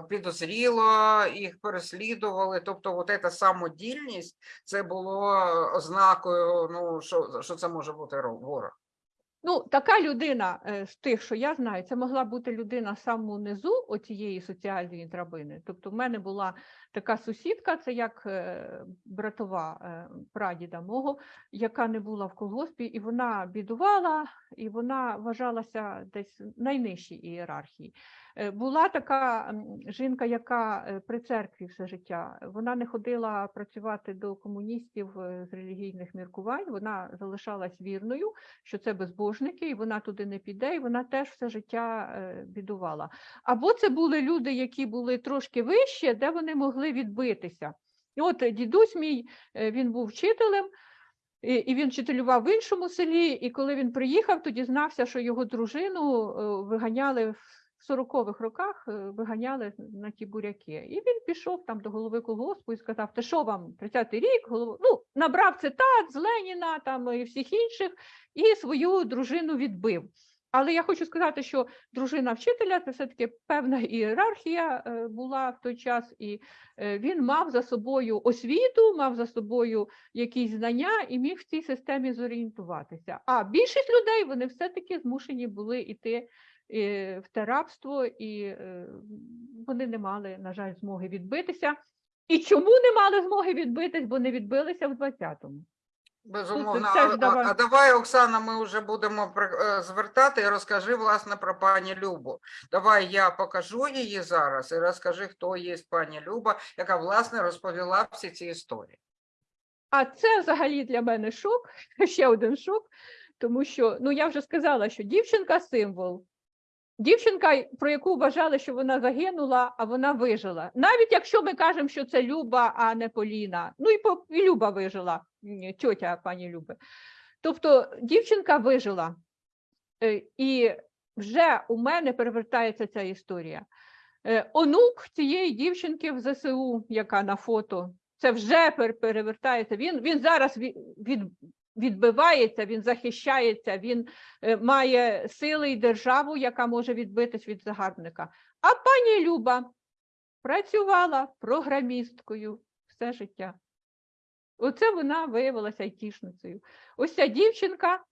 підозріло, їх переслідували. Тобто, от ця самодільність це було ознакою, ну, що, що це може бути ро- ворог. Ну, така людина е, з тих, що я знаю, це могла бути людина саме самого низу оцієї соціальної драбини. Тобто, в мене була така сусідка, це як е, братова е, прадіда мого, яка не була в колгоспі, і вона бідувала, і вона вважалася десь найнижчій ієрархії. Е, Була така жінка, яка при церкві все життя. Вона не ходила працювати до комуністів з релігійних міркувань. Вона залишалась вірною, що це безбожники, і вона туди не піде, і вона теж все життя бідувала. Або це були люди, які були трошки вище, де вони могли відбитися. І от дідусь мій, е, він був вчителем, і він вчителював в іншому селі. І коли він приїхав, то дізнався, що його дружину е, виганяли в 40-х роках, е, виганяли на ті буряки. І він пішов там до голови колгоспу і сказав: Ти що вам 30-й рік? Голова... Ну, набрав цитат з Леніна там і всіх інших, і свою дружину відбив. Але я хочу сказати, що дружина вчителя це все-таки певна ієрархія е, була в той час, і е, він мав за собою освіту, мав за собою якісь знання і міг в цій системі зорієнтуватися. А більшість людей вони все-таки змушені були йти е, в те рабство, і вони не мали, на жаль, змоги відбитися. І чому не мали змоги відбитись, бо не відбилися в 20-му. Безумовно. це ж А, а, давай. а давай, Оксана, ми вже будемо е, звертати і розкажи, власне, про пані Любу. Давай я покажу її зараз і розкажи, хто є пані Люба, яка, власне, розповіла всі ці історії. А це взагалі для мене шок, *laughs* ще один шок, тому що ну я вже сказала, що дівчинка символ. Дівчинка, про яку вважали, що вона загинула, а вона вижила. Навіть якщо ми кажемо, що це Люба, а не Поліна. Ну і, по- і Люба вижила, тьотя пані Люби. Тобто дівчинка вижила. Е, І вже у мене перевертається ця історія. Е, Онук цієї дівчинки в ЗСУ, яка на фото, це вже перевертається. Він, він зараз від, від, відбивається, він захищається, він е, має сили і державу, яка може відбитись від загарбника. А пані Люба працювала програмісткою все життя. Оце вона виявилася айтішницею. Ось ця дівчинка,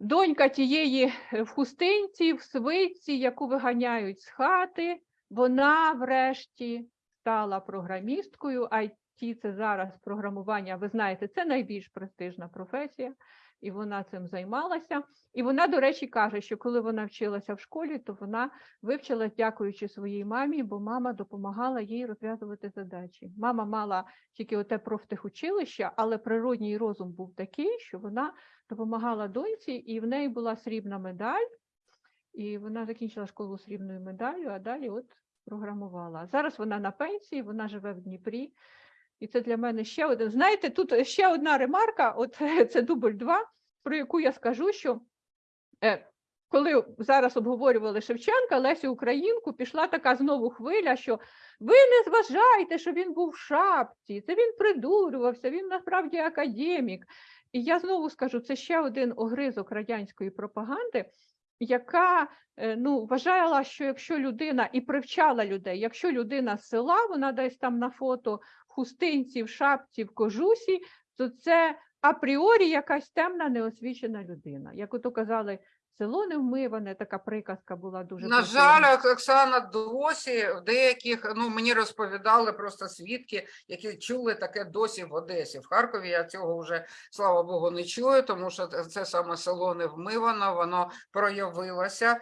донька тієї е, в хустинці, в свитці, яку виганяють з хати, вона врешті стала програмісткою. IT – це зараз програмування, ви знаєте, це найбільш престижна професія, і вона цим займалася. І вона, до речі, каже, що коли вона вчилася в школі, то вона вивчилась, дякуючи своїй мамі, бо мама допомагала їй розв'язувати задачі. Мама мала тільки оте профтехучилище, але природній розум був такий, що вона допомагала доньці, і в неї була срібна медаль, і вона закінчила школу срібною медаллю, а далі от програмувала. Зараз вона на пенсії, вона живе в Дніпрі. І це для мене ще один. Знаєте, тут ще одна ремарка, от *laughs* це дубль 2, про яку я скажу, що е, коли зараз обговорювали Шевченка, Лесю Українку, пішла така знову хвиля, що ви не зважайте, що він був в шапці, це він придурювався, він насправді академік. І я знову скажу, це ще один огризок радянської пропаганди, яка е, ну, вважала, що якщо людина і привчала людей, якщо людина з села, вона десь там на фото хустинці, в шапці, в кожусі, то це апріорі якась темна, неосвічена людина. Як ото казали, село не вмиване, така приказка була дуже На жаль, Оксана, досі в деяких, ну мені розповідали просто свідки, які чули таке досі в Одесі. В Харкові я цього вже, слава Богу, не чую, тому що це- саме село не вмивано, воно проявилося.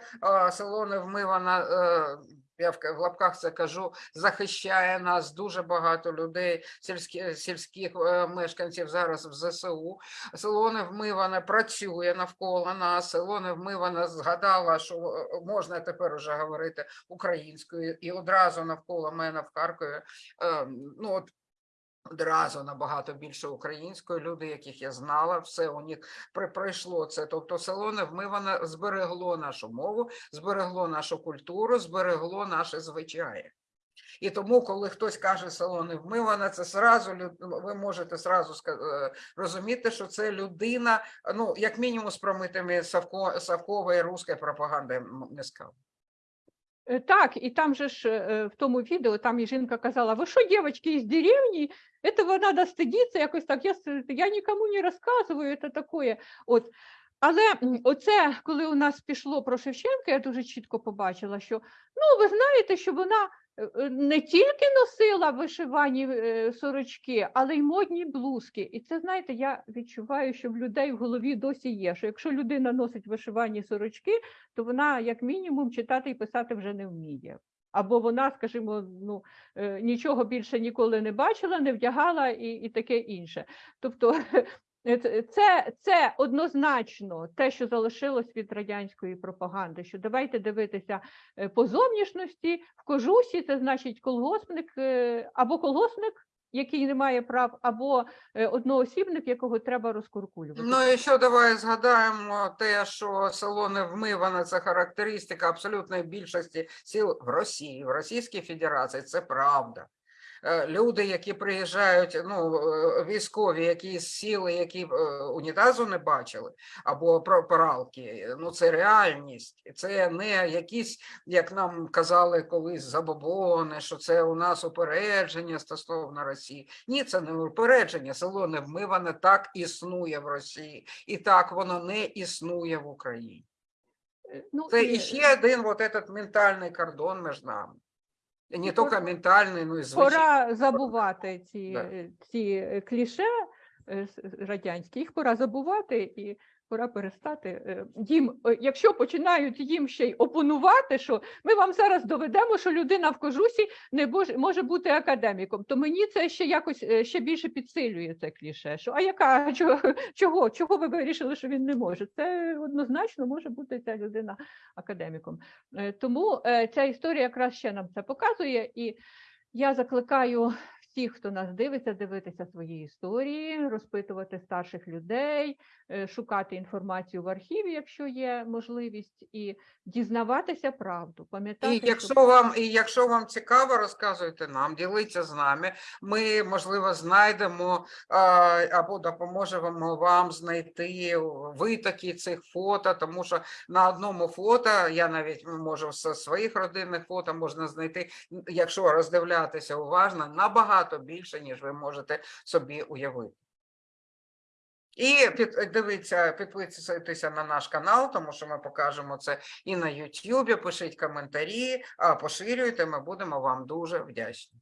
Село не вмивано, е, я в лапках це кажу, захищає нас дуже багато людей, сільські, сільських е, мешканців зараз в ЗСУ. Село Невмиване працює навколо нас, село Невмиване згадала, що е, можна тепер уже говорити українською, і одразу навколо мене в Харкові, е, ну от одразу набагато більше української, люди, яких я знала, все у них при- пройшло це. Тобто село Невмиване зберегло нашу мову, зберегло нашу культуру, зберегло наші звичаї. І тому, коли хтось каже село не вмиване, це сразу ви можете сразу е, розуміти, що це людина, ну як мінімум з промитими Савко, Савкової руської пропаганди не Так, і там же ж е, в тому відео там і жінка казала: ви що, дівчатки із деревні? Этого надо стидіться, якось так. Я, я нікому не розказую, це таке. От. Але оце, коли у нас пішло про Шевченка, я дуже чітко побачила, що ну, ви знаєте, що вона не тільки носила вишивані е, сорочки, але й модні блузки. І це, знаєте, я відчуваю, що в людей в голові досі є, що якщо людина носить вишивані сорочки, то вона, як мінімум, читати і писати вже не вміє. Або вона, скажімо, ну, е, нічого більше ніколи не бачила, не вдягала і, і таке інше. Тобто е, *laughs* це- це, це однозначно те, що залишилось від радянської пропаганди, що давайте дивитися е, по зовнішності, в кожусі це значить колгоспник е, або колгоспник, який не має прав, або е, одноосібник, якого треба розкуркулювати. Ну і що давай згадаємо те, що село Невмиване – це характеристика абсолютної більшості сіл в Росії, в Російській Федерації. Це правда. Е, Люди, які приїжджають, ну е, військові, які сіли, які е, унітазу не бачили, або пралки, ну це реальність. Це не якісь, як нам казали колись забобони, що це у нас упередження стосовно Росії. Ні, це не упередження. Село Невмиване так існує в Росії, і так воно не існує в Україні. Ну, Це і- іще один вот этот ментальний кордон між нами. Не тільки ментальний, ну й звичайний. Пора забувати ці, Да. е, ці кліше е, радянські, їх пора забувати і пора перестати е, їм, е, якщо починають їм ще й опонувати, що ми вам зараз доведемо, що людина в кожусі не може бути академіком, то мені це ще якось е, ще більше підсилює це кліше. Що а яка чого, чого, ви вирішили, що він не може? Це однозначно може бути ця людина академіком. Тому ця історія якраз ще нам це показує, і я закликаю всіх, хто нас дивиться, дивитися свої історії, розпитувати старших людей, е, шукати інформацію в архіві, якщо є можливість, і дізнаватися правду. Пам'ятати, І що якщо вам, і якщо вам цікаво, розказуйте нам, діліться з нами. Ми, можливо, знайдемо або допоможемо вам знайти витоки цих фото, тому що на одному фото, я навіть можу з своїх родинних фото можна знайти, якщо роздивлятися уважно, набагато більше, ніж ви можете собі уявити. І під, дивіться, підписуйтеся на наш канал, тому що ми покажемо це і на YouTube. Пишіть коментарі, поширюйте. Ми будемо вам дуже вдячні.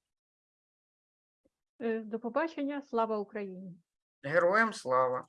е, до побачення, слава Україні! Героям слава!